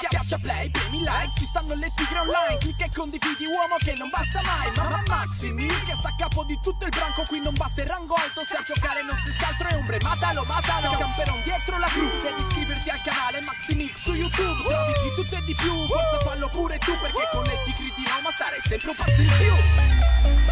Schiaccia play, premi like, ci stanno le tigre online. Clicca e condividi uomo che non basta mai. Mamma Maximi, che sta a capo di tutto il branco. Qui non basta il rango alto, se a giocare non si altro è ombre. Matalo, matalo, camperon dietro la cru. Devi iscriverti al canale Maximix su YouTube. Trovi di tutto e di più, forza fallo pure tu Perché con le tigre di Roma stare sempre un passo in più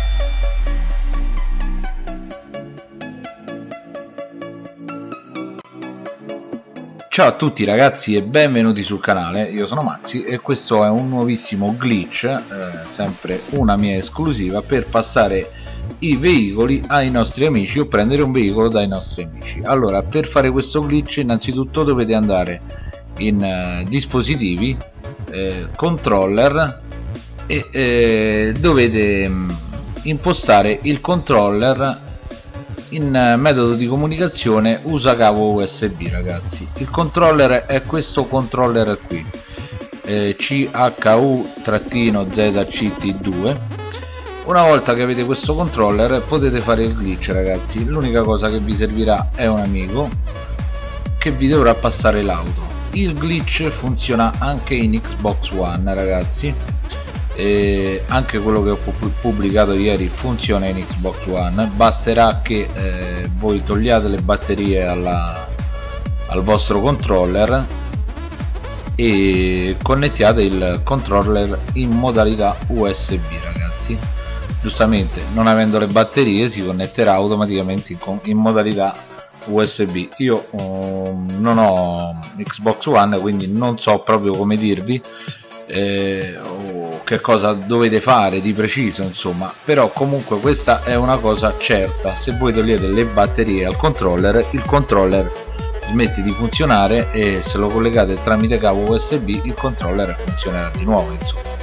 Ciao a tutti ragazzi e benvenuti sul canale, io sono Maxi e questo è un nuovissimo glitch, eh, sempre una mia esclusiva per passare i veicoli ai nostri amici o prendere un veicolo dai nostri amici. Allora per fare questo glitch innanzitutto dovete andare in eh, dispositivi, eh, controller e eh, dovete mh, mm, impostare il controller in eh, metodo di comunicazione usa cavo usb ragazzi. Il controller è questo controller qui. Eh, chu-zct2 una volta che avete questo controller potete fare il glitch ragazzi. L'unica cosa che vi servirà è un amico che vi dovrà passare l'auto. Il glitch funziona anche in xbox one ragazzi e anche quello che ho pubblicato ieri funziona in Xbox One. Basterà che eh, voi togliate le batterie alla, al vostro controller e connettiate il controller in modalità USB ragazzi. Giustamente non avendo le batterie si connetterà automaticamente in, in modalità USB io um, non ho Xbox One quindi non so proprio come dirvi. Eh, che cosa dovete fare di preciso insomma. Però comunque questa è una cosa certa. Se voi togliete le batterie al controller il controller smette di funzionare e se lo collegate tramite cavo usb il controller funzionerà di nuovo insomma.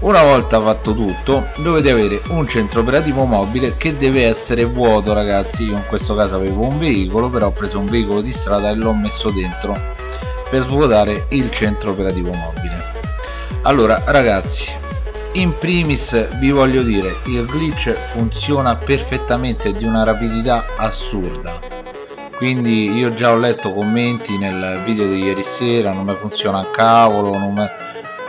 Una volta fatto tutto dovete avere un centro operativo mobile che deve essere vuoto ragazzi. Io in questo caso avevo un veicolo però ho preso un veicolo di strada e l'ho messo dentro per svuotare il centro operativo mobile allora ragazzi in primis vi voglio dire il glitch funziona perfettamente di una rapidità assurda. Quindi io già ho letto commenti nel video di ieri sera non mi funziona a cavolo non me...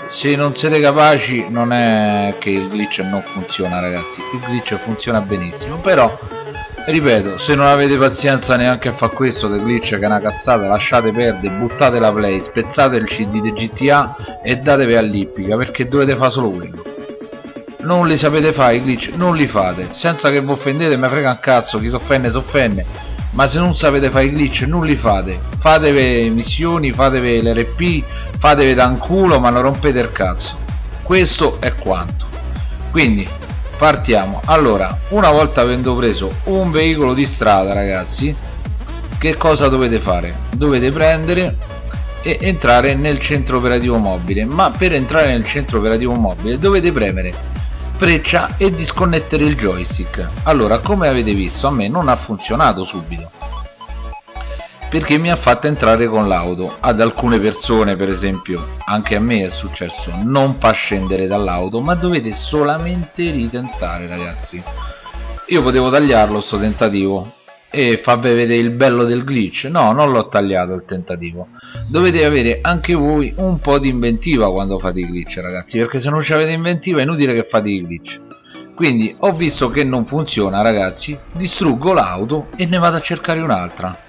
se non siete capaci non è che il glitch non funziona ragazzi. Il glitch funziona benissimo però ripeto se non avete pazienza neanche a fare questo del glitch che è una cazzata lasciate perdere buttate la play spezzate il cd di gta e datevi all'ippica perché dovete fare solo quello. Non li sapete fare i glitch non li fate. Senza che vi offendete mi frega un cazzo chi si offende si offende ma se non sapete fare i glitch non li fate. Fatevi missioni fatevi l'rp fatevi da un culo ma non rompete il cazzo. Questo è quanto. Quindi partiamo. Allora una volta avendo preso un veicolo di strada ragazzi che cosa dovete fare? Dovete prendere e entrare nel centro operativo mobile. Ma per entrare nel centro operativo mobile dovete premere freccia e disconnettere il joystick. Allora come avete visto a me non ha funzionato subito perché mi ha fatto entrare con l'auto ad alcune persone per esempio. Anche a me è successo. Non fa scendere dall'auto ma dovete solamente ritentare ragazzi. Io potevo tagliarlo sto tentativo. E farvi vedere il bello del glitch? No non l'ho tagliato il tentativo. Dovete avere anche voi un po' di inventiva quando fate i glitch ragazzi perché se non avete inventiva è inutile che fate i glitch. Quindi ho visto che non funziona ragazzi distruggo l'auto e ne vado a cercare un'altra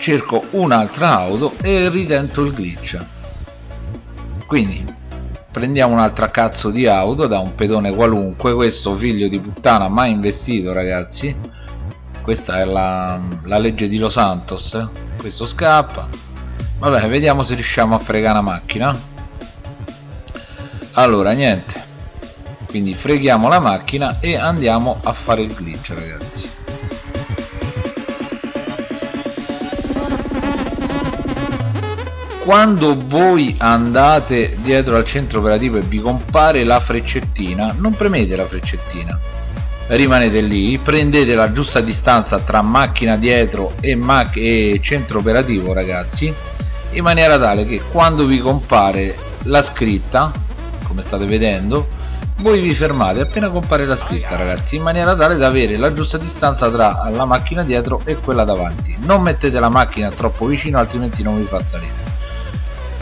cerco un'altra auto e ritento il glitch. Quindi prendiamo un'altra cazzo di auto da un pedone qualunque. Questo figlio di puttana mai investito ragazzi. Questa è la, la legge di Los Santos. Questo scappa. Vabbè vediamo se riusciamo a fregare la macchina. Allora niente. Quindi freghiamo la macchina e andiamo a fare il glitch ragazzi quando voi andate dietro al centro operativo e vi compare la freccettina non premete la freccettina. Rimanete lì prendete la giusta distanza tra macchina dietro e, mac e centro operativo ragazzi in maniera tale che quando vi compare la scritta come state vedendo voi vi fermate appena compare la scritta ragazzi in maniera tale da avere la giusta distanza tra la macchina dietro e quella davanti. Non mettete la macchina troppo vicino altrimenti non vi fa salire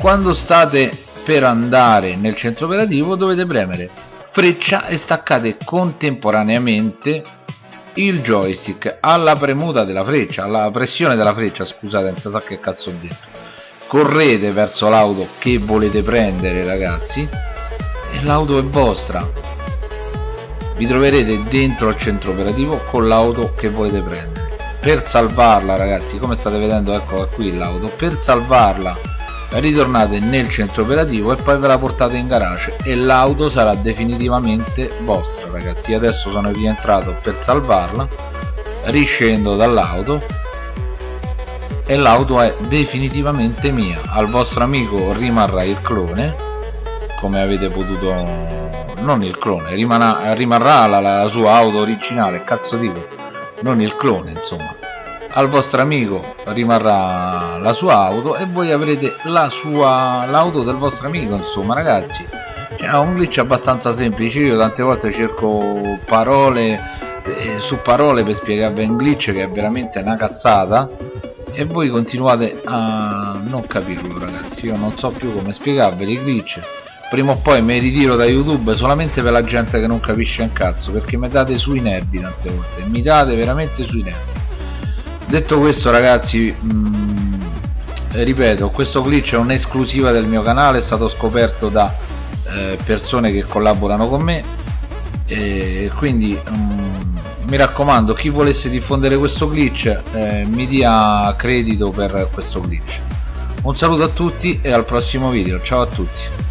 quando state per andare nel centro operativo dovete premere freccia e staccate contemporaneamente il joystick. Alla premuta della freccia alla pressione della freccia scusate non so che cazzo ho detto. Correte verso l'auto che volete prendere ragazzi e l'auto è vostra. Vi troverete dentro al centro operativo con l'auto che volete prendere. Per salvarla ragazzi come state vedendo eccola qui l'auto per salvarla ritornate nel centro operativo e poi ve la portate in garage e l'auto sarà definitivamente vostra ragazzi. Adesso sono rientrato per salvarla riscendo dall'auto e l'auto è definitivamente mia. Al vostro amico rimarrà il clone come avete potuto non il clone rimarrà, rimarrà la, la sua auto originale cazzo dico non il clone insomma al vostro amico rimarrà la sua auto e voi avrete la sua l'auto del vostro amico insomma ragazzi. Cioè, è un glitch abbastanza semplice io tante volte cerco parole eh, su parole per spiegarvi un glitch che è veramente una cazzata e voi continuate a non capirlo ragazzi. Io non so più come spiegarveli i glitch. Prima o poi mi ritiro da youtube solamente per la gente che non capisce un cazzo perché mi date sui nervi tante volte mi date veramente sui nervi detto questo ragazzi mh, mm, ripeto questo glitch è un'esclusiva del mio canale è stato scoperto da eh, persone che collaborano con me. E quindi mh, mm, mi raccomando chi volesse diffondere questo glitch eh, mi dia credito per questo glitch. Un saluto a tutti e al prossimo video. Ciao a tutti